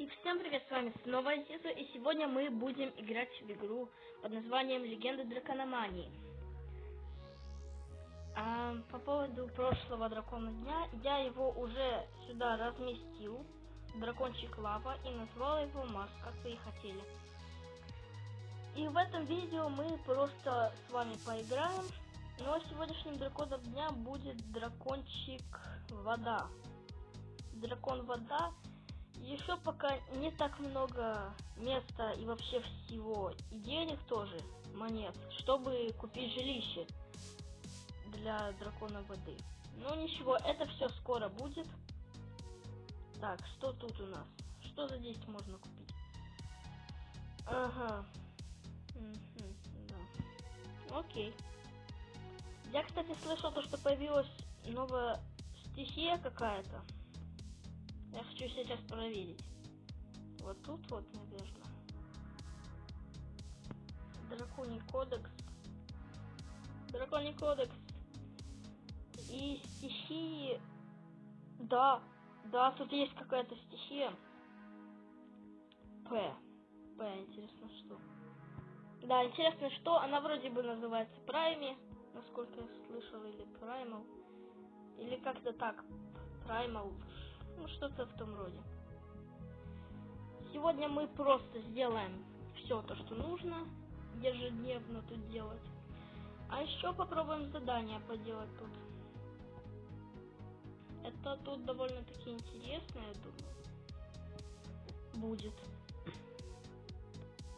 И всем привет, с вами снова Азиза, и сегодня мы будем играть в игру под названием Легенды Дракономании. А, по поводу прошлого дракона дня, я его уже сюда разместил, дракончик лава, и назвал его Марс, как вы и хотели. И в этом видео мы просто с вами поиграем, но сегодняшним драконом дня будет дракончик вода. Дракон вода еще пока не так много места и вообще всего, и денег тоже, монет, чтобы купить жилище для дракона воды. Но ничего, это все скоро будет. Так, что тут у нас? Что за 10 можно купить? Ага. Да. Окей. Я, кстати, слышал то, что появилась новая стихия какая-то. Я хочу сейчас проверить. Вот тут вот, наверное. Драконий кодекс. Драконий кодекс. И стихии... Да, да, тут есть какая-то стихия. П. П, интересно, что. Да, интересно, что. Она вроде бы называется Прайми, насколько я слышал, или Праймал. Или как-то так. Праймал. Ну, что-то в том роде. Сегодня мы просто сделаем все то, что нужно ежедневно тут делать. А еще попробуем задание поделать тут. Это тут довольно-таки интересно, я думаю. Будет.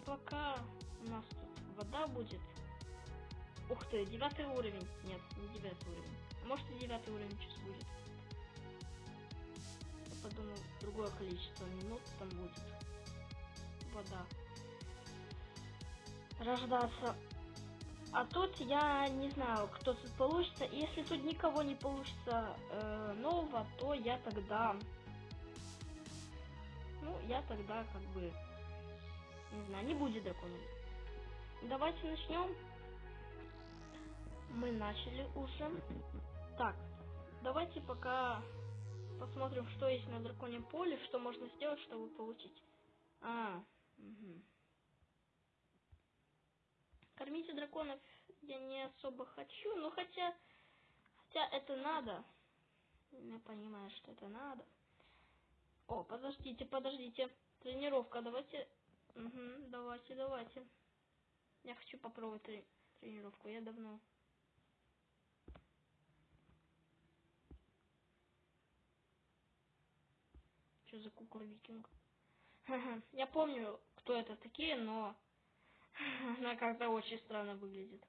Пока у нас тут вода будет. Ух ты, девятый уровень. Нет, не девятый уровень. Может и девятый уровень сейчас будет подумал, другое количество минут там будет вода рождаться. А тут я не знаю, кто тут получится. Если тут никого не получится э, нового, то я тогда... Ну, я тогда как бы... Не знаю, не будет дракона. Давайте начнем. Мы начали уже. Так, давайте пока посмотрим, что есть на драконьем поле, что можно сделать, чтобы получить. А, угу. Кормите драконов я не особо хочу, но хотя, хотя это надо. Я понимаю, что это надо. О, подождите, подождите. Тренировка, давайте. Угу, давайте, давайте. Я хочу попробовать трени тренировку. Я давно Что за кукла викинг? Я помню, кто это такие, но она как-то очень странно выглядит.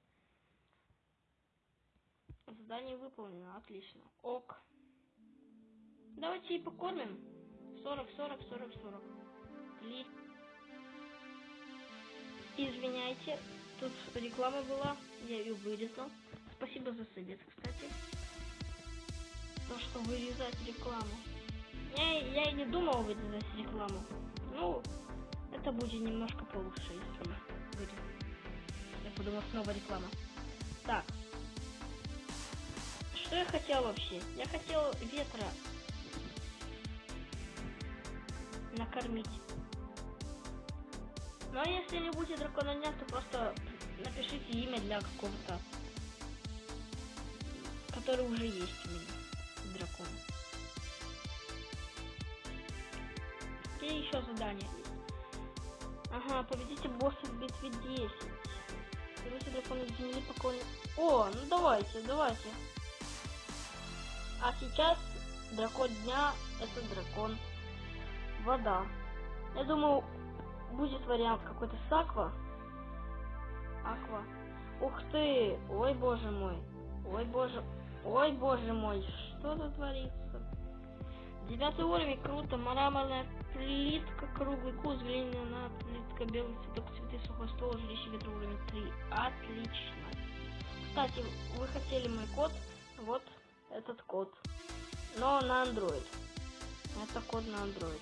Задание выполнено, отлично. Ок. Давайте и покормим. 40, 40, 40, 40. Ли. Извиняйте, тут реклама была, я ее вырезал. Спасибо за совет, кстати. То, что вырезать рекламу. Я, я и не думал выдавать рекламу. Ну, это будет немножко получше, если будет. Я подумал, снова реклама. Так. Что я хотел вообще? Я хотел ветра накормить. Но если не будет дракона дня, то просто напишите имя для какого-то, который уже есть у меня, какие еще задания Ага, победите босса в битве 10. Берите дракона земли покойно. О, ну давайте, давайте. А сейчас дракон дня это дракон вода. Я думаю, будет вариант какой-то с аква. Аква. Ух ты! Ой, боже мой. Ой, боже. Ой, боже мой. Что тут творится? Девятый уровень, круто. Мраморная плитка, круглый куст, глиняная плитка, белый цветок, цветы, сухой стол, жилище ветра уровень 3. Отлично. Кстати, вы хотели мой код, вот этот код. Но на Android. Это код на Android.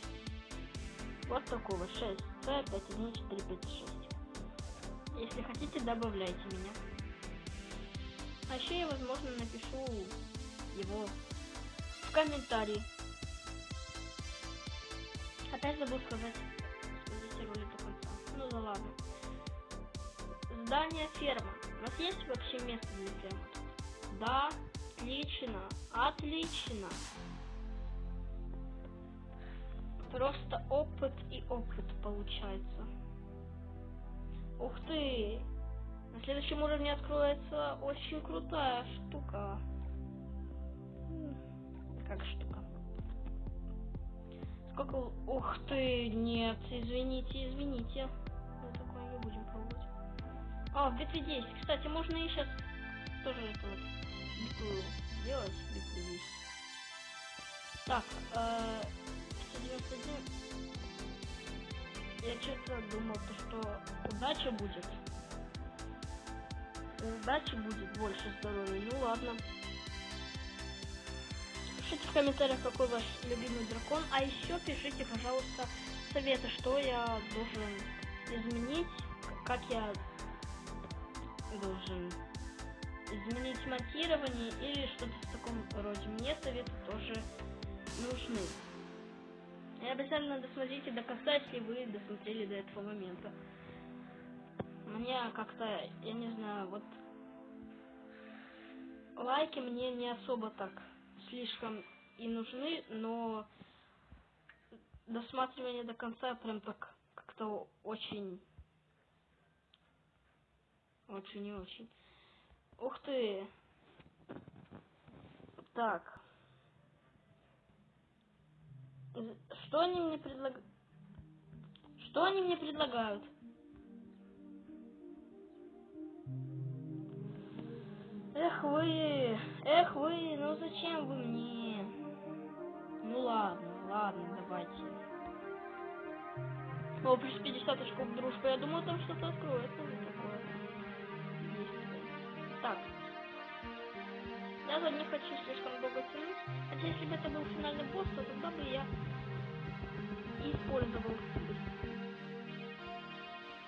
Вот такой вот 6 C 514556. Если хотите, добавляйте меня. А еще я, возможно, напишу его в комментарии. Опять забыл сказать, что ролик до конца. Ну да ладно. Здание ферма. У нас есть вообще место для фермы? Да, отлично, отлично. Просто опыт и опыт получается. Ух ты! На следующем уровне откроется очень крутая штука. Как штука? Сколько... Ух ты! Нет, извините, извините. Мы такое не будем пробовать. А, в битве 10. Кстати, можно и сейчас тоже это вот битву сделать. Битву 10. Так, э, 191. Я что-то думал, то, что удача будет. Удачи будет больше здоровья. Ну ладно. Пишите в комментариях, какой ваш любимый дракон. А еще пишите, пожалуйста, советы, что я должен изменить, как я должен изменить монтирование или что-то в таком роде. Мне советы тоже нужны. И обязательно досмотрите до конца, если вы досмотрели до этого момента. Мне как-то, я не знаю, вот лайки мне не особо так слишком и нужны, но досматривание до конца прям так как-то очень очень и очень. Ух ты! Так. Что они мне предлагают? Что они мне предлагают? Эх вы, эх вы, О, плюс 50 очков дружба. Я думаю, там что-то откроется. такое. Так. Я не хочу слишком долго тянуть. Хотя если бы это был финальный босс, то тогда бы я использовал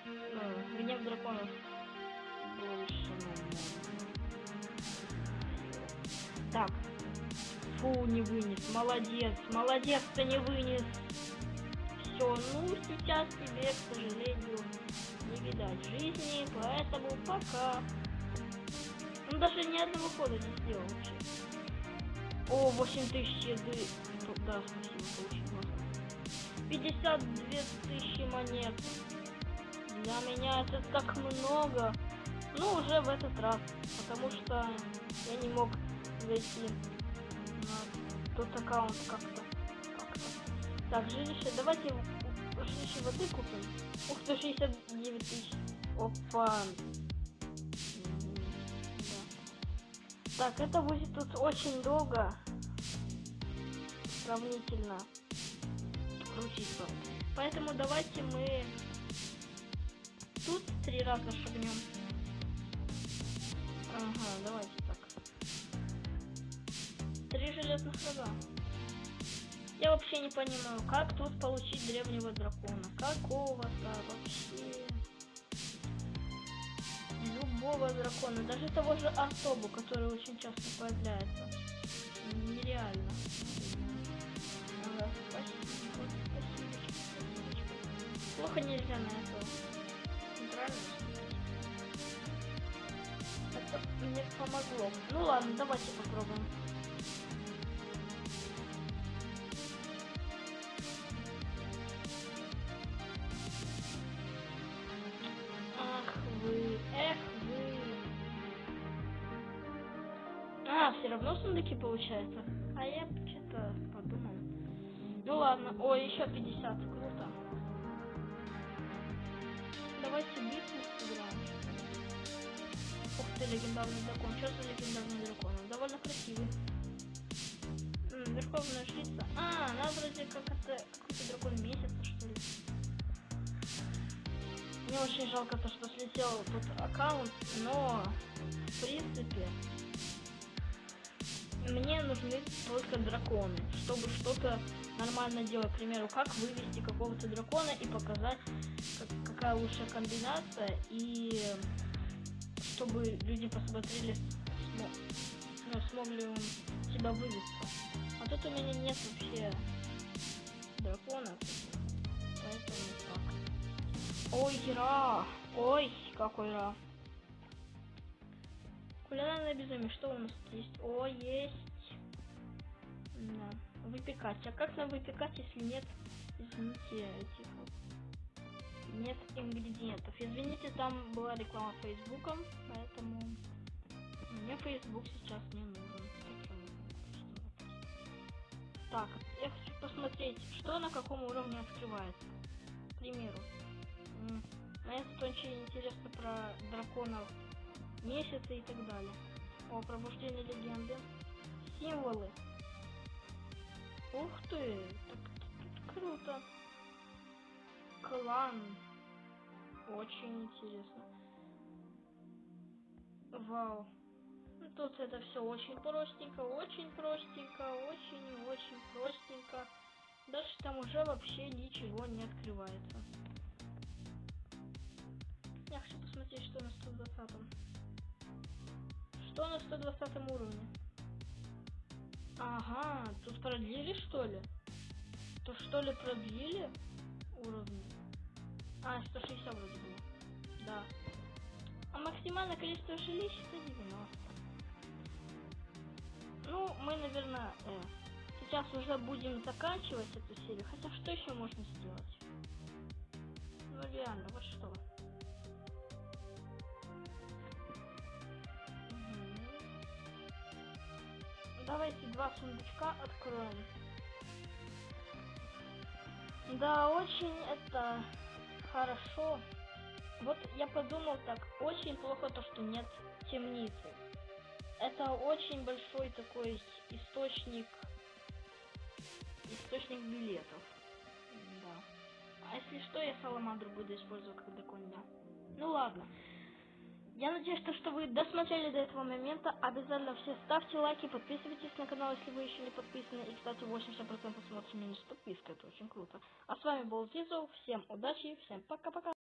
ну, гнев драконов больше, Так. Фу, не вынес. Молодец. Молодец, ты не вынес. Все, ну сейчас тебе, к сожалению, не видать жизни, поэтому пока. Он даже ни одного хода не сделал вообще. О, 8000 еды. Да, спасибо, получил. 52 тысячи монет. Для меня это так много. Ну, уже в этот раз. Потому что я не мог зайти на тот аккаунт как-то. Так, жилище. Давайте жилище воды купим. Ух ты, 69 тысяч. Опа. Так, это будет тут очень долго. Сравнительно крутиться. Поэтому давайте мы тут три раза шагнем. Ага, давайте так. Три железных рога. Вообще не понимаю, как тут получить древнего дракона. Какого-то вообще. Любого дракона. Даже того же особу, который очень часто появляется. Нереально. Плохо нельзя на это. Правильно? Это мне помогло. Ну ладно, давайте попробуем. Получается. А я что-то подумал. Ну ладно. Ой, еще 50. Круто давайте битву сыграем. Ух ты, легендарный дракон. Что за легендарный дракон? Он довольно красивый. М -м, верховная жрица. А, она вроде как это какой-то дракон месяца, что ли. Мне очень жалко то, что слетел тут аккаунт, но нужны только драконы, чтобы что-то нормально делать. К примеру, как вывести какого-то дракона и показать, как, какая лучшая комбинация, и чтобы люди посмотрели, смо, ну, смогли он себя вывести. А тут у меня нет вообще дракона. Ой, Ра. Ой, какой Ра. Кулинарное безумие. Что у нас есть? О, есть. Да. Выпекать. А как нам выпекать, если нет, извините, этих нет ингредиентов. Извините, там была реклама Фейсбуком, поэтому мне Фейсбук сейчас не нужен. Так, я хочу посмотреть, что на каком уровне открывается. К примеру. Мне тут очень интересно про драконов месяца и так далее. О, пробуждение легенды. Символы. Ух ты, так, так круто. Клан. Очень интересно. Вау. Ну, тут это все очень простенько, очень простенько, очень-очень простенько. Дальше там уже вообще ничего не открывается. Я хочу посмотреть, что на 120 -м. Что на 120 уровне? Ага, тут продлили что ли? То что ли продлили уровни? А, 160 вроде было. Да. А максимальное количество жилищ это 90. Ну, мы, наверное, э, сейчас уже будем заканчивать эту серию. Хотя что еще можно сделать? Ну реально, вот что. Давайте два сундучка откроем. Да, очень это хорошо. Вот я подумал так, очень плохо то, что нет темницы. Это очень большой такой источник источник билетов. Да. А если что, я саламандру буду использовать как доконня. Ну ладно. Я надеюсь, что, что вы досмотрели до этого момента. Обязательно все ставьте лайки, подписывайтесь на канал, если вы еще не подписаны. И, кстати, 80% смотрят меня с подпиской, это очень круто. А с вами был Зизу, всем удачи, всем пока-пока.